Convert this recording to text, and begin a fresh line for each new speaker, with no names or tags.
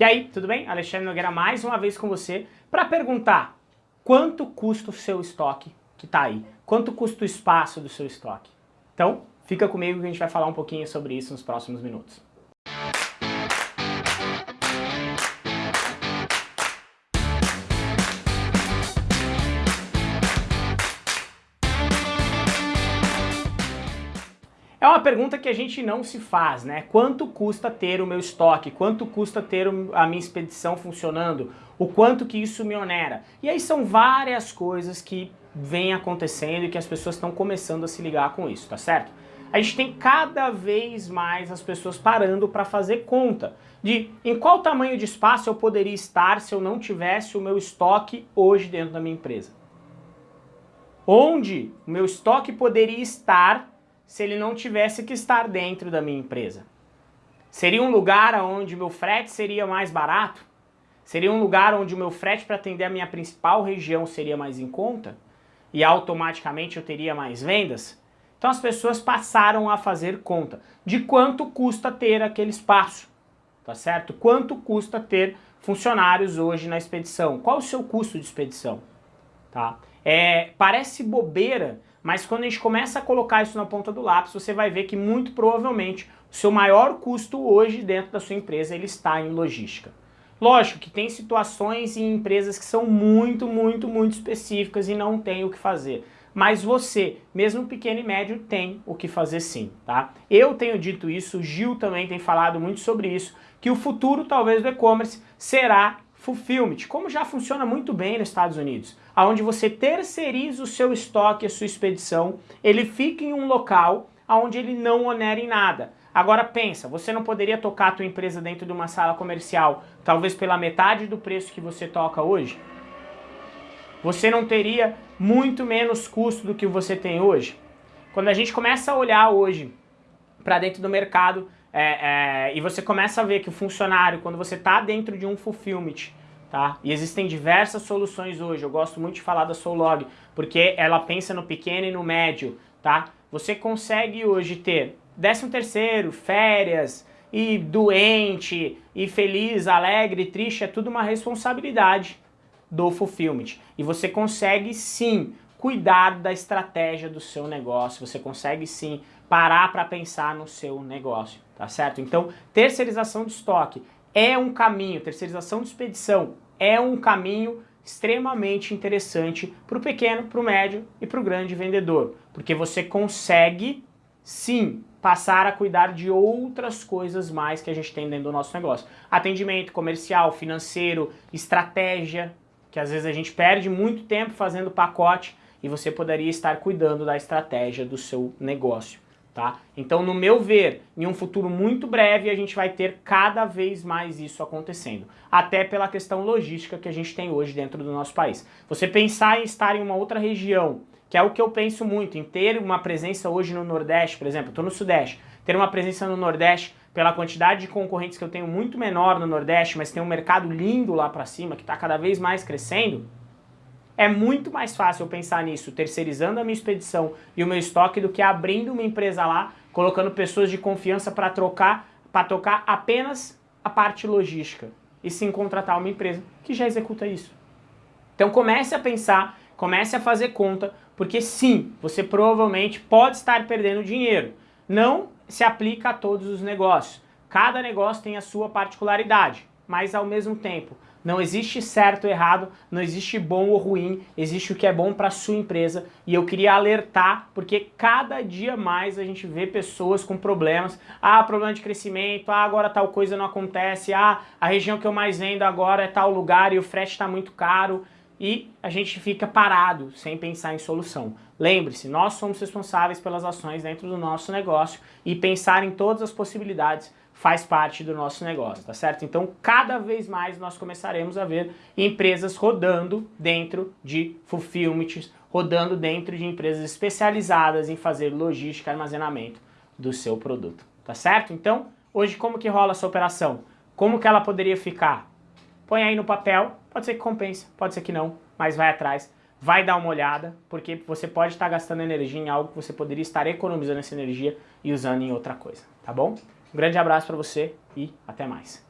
E aí, tudo bem? Alexandre Nogueira mais uma vez com você para perguntar quanto custa o seu estoque que está aí? Quanto custa o espaço do seu estoque? Então, fica comigo que a gente vai falar um pouquinho sobre isso nos próximos minutos. É uma pergunta que a gente não se faz, né? Quanto custa ter o meu estoque? Quanto custa ter a minha expedição funcionando? O quanto que isso me onera? E aí são várias coisas que vêm acontecendo e que as pessoas estão começando a se ligar com isso, tá certo? A gente tem cada vez mais as pessoas parando para fazer conta de em qual tamanho de espaço eu poderia estar se eu não tivesse o meu estoque hoje dentro da minha empresa. Onde o meu estoque poderia estar se ele não tivesse que estar dentro da minha empresa? Seria um lugar onde meu frete seria mais barato? Seria um lugar onde o meu frete para atender a minha principal região seria mais em conta? E automaticamente eu teria mais vendas? Então as pessoas passaram a fazer conta de quanto custa ter aquele espaço, tá certo? Quanto custa ter funcionários hoje na expedição? Qual o seu custo de expedição? Tá? É, parece bobeira, mas quando a gente começa a colocar isso na ponta do lápis, você vai ver que muito provavelmente o seu maior custo hoje dentro da sua empresa ele está em logística. Lógico que tem situações em empresas que são muito, muito, muito específicas e não tem o que fazer. Mas você, mesmo pequeno e médio, tem o que fazer sim, tá? Eu tenho dito isso, o Gil também tem falado muito sobre isso, que o futuro talvez do e-commerce será fulfillment, como já funciona muito bem nos Estados Unidos onde você terceiriza o seu estoque, a sua expedição, ele fica em um local onde ele não onera em nada. Agora pensa, você não poderia tocar a tua empresa dentro de uma sala comercial, talvez pela metade do preço que você toca hoje? Você não teria muito menos custo do que você tem hoje? Quando a gente começa a olhar hoje para dentro do mercado é, é, e você começa a ver que o funcionário, quando você está dentro de um fulfillment, tá? E existem diversas soluções hoje, eu gosto muito de falar da Soulog, porque ela pensa no pequeno e no médio, tá? Você consegue hoje ter 13 terceiro, férias, e doente, e feliz, alegre, triste, é tudo uma responsabilidade do fulfillment. E você consegue sim cuidar da estratégia do seu negócio, você consegue sim parar para pensar no seu negócio, tá certo? Então, terceirização de estoque é um caminho, terceirização de expedição é um caminho extremamente interessante para o pequeno, para o médio e para o grande vendedor, porque você consegue sim passar a cuidar de outras coisas mais que a gente tem dentro do nosso negócio. Atendimento comercial, financeiro, estratégia, que às vezes a gente perde muito tempo fazendo pacote e você poderia estar cuidando da estratégia do seu negócio. Tá? Então, no meu ver, em um futuro muito breve, a gente vai ter cada vez mais isso acontecendo. Até pela questão logística que a gente tem hoje dentro do nosso país. Você pensar em estar em uma outra região, que é o que eu penso muito, em ter uma presença hoje no Nordeste, por exemplo, estou no Sudeste, ter uma presença no Nordeste pela quantidade de concorrentes que eu tenho muito menor no Nordeste, mas tem um mercado lindo lá para cima, que está cada vez mais crescendo, é muito mais fácil eu pensar nisso, terceirizando a minha expedição e o meu estoque do que abrindo uma empresa lá, colocando pessoas de confiança para trocar, para tocar apenas a parte logística e sim contratar uma empresa que já executa isso. Então comece a pensar, comece a fazer conta, porque sim, você provavelmente pode estar perdendo dinheiro. Não se aplica a todos os negócios. Cada negócio tem a sua particularidade, mas ao mesmo tempo, não existe certo ou errado, não existe bom ou ruim, existe o que é bom para sua empresa. E eu queria alertar porque cada dia mais a gente vê pessoas com problemas, ah, problema de crescimento, ah, agora tal coisa não acontece, ah, a região que eu mais vendo agora é tal lugar e o frete está muito caro. E a gente fica parado sem pensar em solução. Lembre-se, nós somos responsáveis pelas ações dentro do nosso negócio e pensar em todas as possibilidades faz parte do nosso negócio, tá certo? Então, cada vez mais nós começaremos a ver empresas rodando dentro de fulfillment, rodando dentro de empresas especializadas em fazer logística e armazenamento do seu produto, tá certo? Então, hoje como que rola essa operação? Como que ela poderia ficar? Põe aí no papel, pode ser que compense, pode ser que não, mas vai atrás, vai dar uma olhada, porque você pode estar gastando energia em algo que você poderia estar economizando essa energia e usando em outra coisa, tá bom? Um grande abraço para você e até mais.